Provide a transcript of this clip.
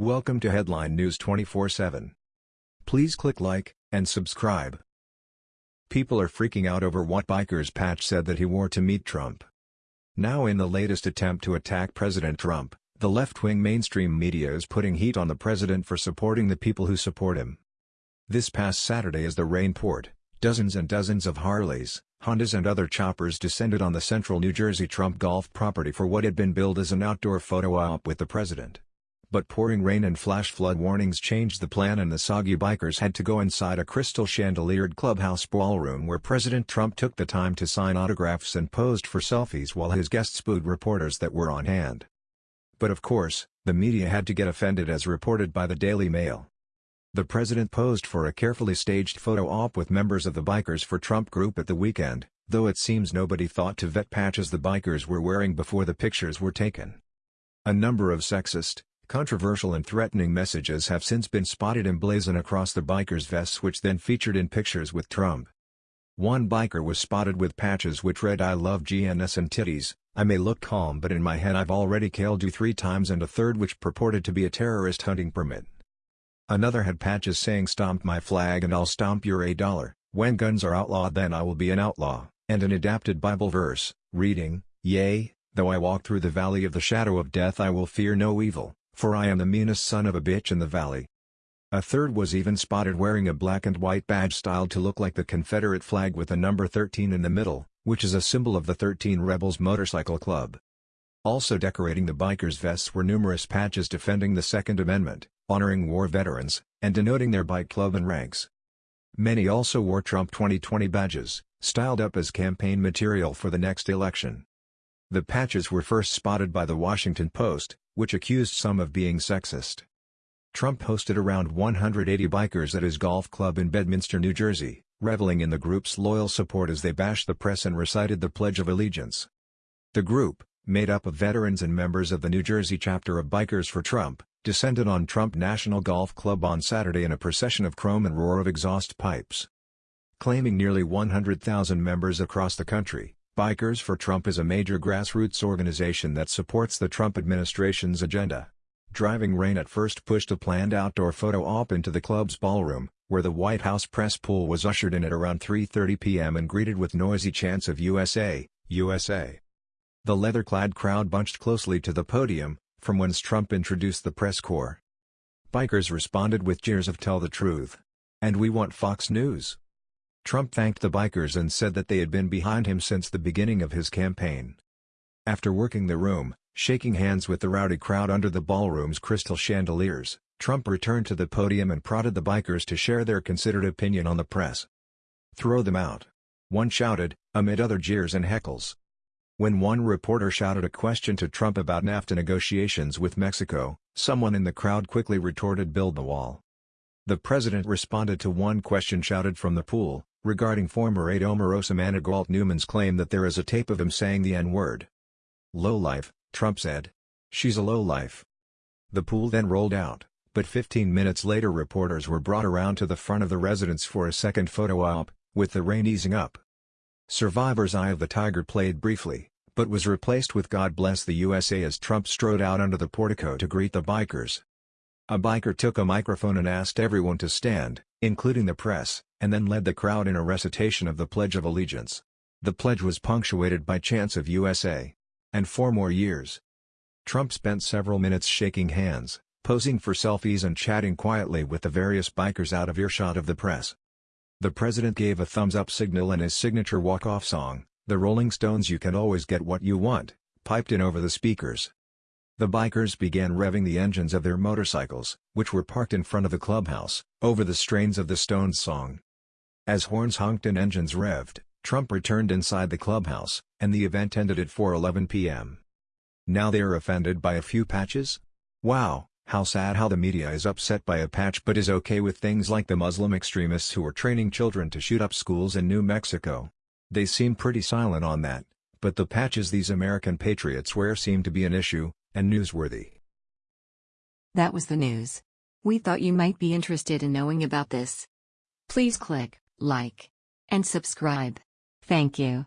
Welcome to Headline News 24/7. Please click like and subscribe. People are freaking out over what biker's patch said that he wore to meet Trump. Now in the latest attempt to attack President Trump, the left-wing mainstream media is putting heat on the president for supporting the people who support him. This past Saturday as the rain poured, dozens and dozens of Harleys, Hondas and other choppers descended on the central New Jersey Trump golf property for what had been billed as an outdoor photo op with the president. But pouring rain and flash flood warnings changed the plan and the soggy bikers had to go inside a crystal chandeliered clubhouse ballroom where President Trump took the time to sign autographs and posed for selfies while his guests booed reporters that were on hand. But of course, the media had to get offended as reported by the Daily Mail. The president posed for a carefully staged photo op with members of the Bikers for Trump group at the weekend, though it seems nobody thought to vet patches the bikers were wearing before the pictures were taken. A number of sexist, Controversial and threatening messages have since been spotted emblazoned across the bikers' vests which then featured in pictures with Trump. One biker was spotted with patches which read I love GNS and titties, I may look calm but in my head I've already killed you three times and a third which purported to be a terrorist hunting permit. Another had patches saying stomp my flag and I'll stomp your a dollar, when guns are outlawed then I will be an outlaw, and an adapted Bible verse, reading, Yea, though I walk through the valley of the shadow of death I will fear no evil, for I am the meanest son of a bitch in the valley. A third was even spotted wearing a black and white badge styled to look like the Confederate flag with the number 13 in the middle, which is a symbol of the 13 Rebels Motorcycle Club. Also decorating the bikers' vests were numerous patches defending the Second Amendment, honoring war veterans, and denoting their bike club and ranks. Many also wore Trump 2020 badges, styled up as campaign material for the next election. The patches were first spotted by the Washington Post, which accused some of being sexist. Trump hosted around 180 bikers at his golf club in Bedminster, New Jersey, reveling in the group's loyal support as they bashed the press and recited the Pledge of Allegiance. The group, made up of veterans and members of the New Jersey chapter of Bikers for Trump, descended on Trump National Golf Club on Saturday in a procession of chrome and roar of exhaust pipes. Claiming nearly 100,000 members across the country, Bikers for Trump is a major grassroots organization that supports the Trump administration's agenda. Driving rain at first pushed a planned outdoor photo op into the club's ballroom, where the White House press pool was ushered in at around 3.30 p.m. and greeted with noisy chants of USA, USA. The leather-clad crowd bunched closely to the podium, from whence Trump introduced the press corps. Bikers responded with jeers of Tell the Truth. And we want Fox News. Trump thanked the bikers and said that they had been behind him since the beginning of his campaign. After working the room, shaking hands with the rowdy crowd under the ballroom's crystal chandeliers, Trump returned to the podium and prodded the bikers to share their considered opinion on the press. Throw them out. One shouted, amid other jeers and heckles. When one reporter shouted a question to Trump about NAFTA negotiations with Mexico, someone in the crowd quickly retorted build the wall. The president responded to one question shouted from the pool, regarding former aide Omarosa Manigault Newman's claim that there is a tape of him saying the N-word. Lowlife, Trump said. She's a lowlife. The pool then rolled out, but 15 minutes later reporters were brought around to the front of the residence for a second photo op, with the rain easing up. Survivor's Eye of the Tiger played briefly, but was replaced with God Bless the USA as Trump strode out under the portico to greet the bikers. A biker took a microphone and asked everyone to stand, including the press, and then led the crowd in a recitation of the Pledge of Allegiance. The pledge was punctuated by chants of USA. And four more years. Trump spent several minutes shaking hands, posing for selfies and chatting quietly with the various bikers out of earshot of the press. The president gave a thumbs-up signal and his signature walk-off song, The Rolling Stones' You Can Always Get What You Want, piped in over the speakers. The bikers began revving the engines of their motorcycles, which were parked in front of the clubhouse, over the strains of the Stones song. As horns honked and engines revved, Trump returned inside the clubhouse, and the event ended at 4.11 p.m. Now they are offended by a few patches? Wow, how sad how the media is upset by a patch but is okay with things like the Muslim extremists who are training children to shoot up schools in New Mexico. They seem pretty silent on that, but the patches these American patriots wear seem to be an issue, and newsworthy. That was the news. We thought you might be interested in knowing about this. Please click like, and subscribe. Thank you.